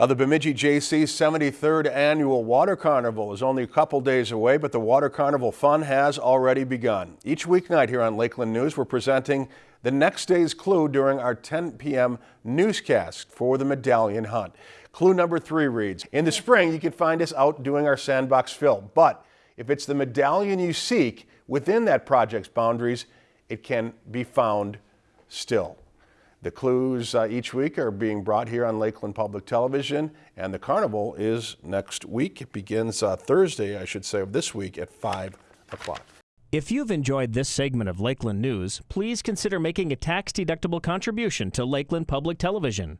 Uh, the Bemidji Jaycees 73rd annual Water Carnival is only a couple days away, but the Water Carnival fun has already begun. Each weeknight here on Lakeland News, we're presenting the next day's clue during our 10 p.m. newscast for the medallion hunt. Clue number three reads, in the spring you can find us out doing our sandbox fill, but if it's the medallion you seek within that project's boundaries, it can be found still. The clues uh, each week are being brought here on Lakeland Public Television, and the carnival is next week. It begins uh, Thursday, I should say, of this week at 5 o'clock. If you've enjoyed this segment of Lakeland News, please consider making a tax-deductible contribution to Lakeland Public Television.